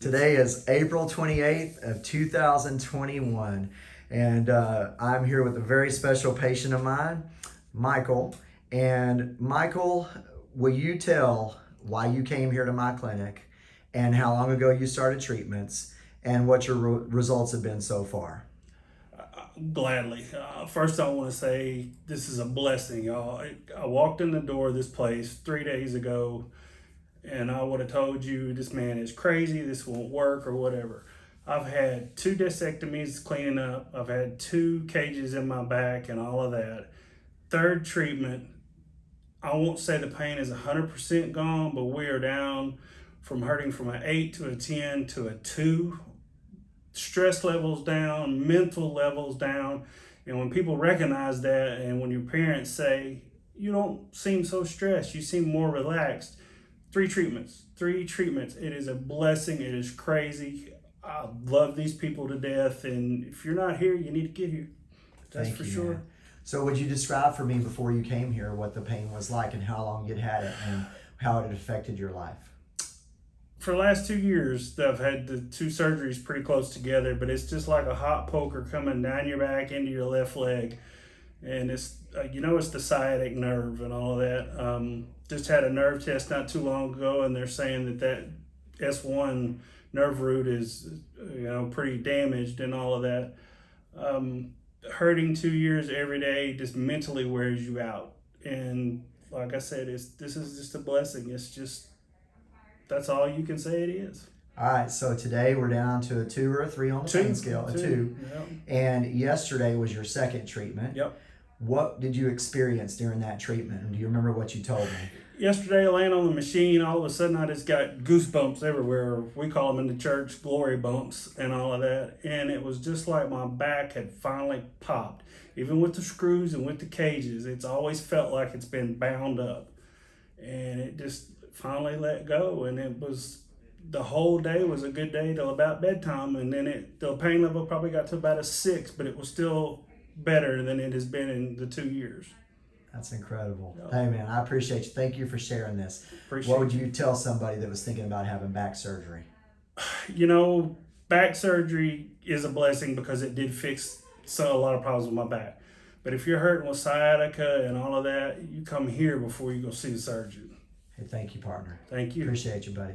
Today is April 28th of 2021, and uh, I'm here with a very special patient of mine, Michael. And Michael, will you tell why you came here to my clinic and how long ago you started treatments and what your re- results have been so far? Gladly. Uh, first, I want to say this is a blessing, y'all. I, I walked in the door of this place three days ago, and I would have told you this man is crazy, this won't work, or whatever. I've had two discectomies cleaning up, I've had two cages in my back, and all of that. Third treatment, I won't say the pain is 100% gone, but we are down from hurting from an 8 to a 10 to a 2 stress levels down, mental levels down. And when people recognize that, and when your parents say, you don't seem so stressed, you seem more relaxed. Three treatments, three treatments. It is a blessing. It is crazy. I love these people to death. And if you're not here, you need to get here. That's Thank for you, sure. man. So, would you describe for me before you came here what the pain was like and how long you'd had it and how it affected your life? for the last two years, I've had the two surgeries pretty close together, but it's just like a hot poker coming down your back into your left leg. And it's, uh, you know, it's the sciatic nerve and all of that. Um, just had a nerve test not too long ago, and they're saying that that S1 nerve root is, you know, pretty damaged and all of that. Um, hurting two years every day just mentally wears you out. And like I said, it's this is just a blessing. It's just that's all you can say it is. All right, so today we're down to a two or a three on the pain scale, a two. Yep. And yesterday was your second treatment. Yep. What did you experience during that treatment? Do you remember what you told me? Yesterday, laying on the machine, all of a sudden I just got goosebumps everywhere. We call them in the church glory bumps and all of that. And it was just like my back had finally popped. Even with the screws and with the cages, it's always felt like it's been bound up. And it just finally let go. And it was the whole day was a good day till about bedtime. And then it the pain level probably got to about a six, but it was still better than it has been in the two years. That's incredible. Yeah. Hey, man, I appreciate you. Thank you for sharing this. Appreciate What would you tell somebody that was thinking about having back surgery? you know, back surgery is a blessing because it did fix so a lot of problems with my back. But if you're hurting with sciatica and all of that, you come here before you go see the surgeon. Hey, thank you, partner. Thank you. Appreciate you, buddy.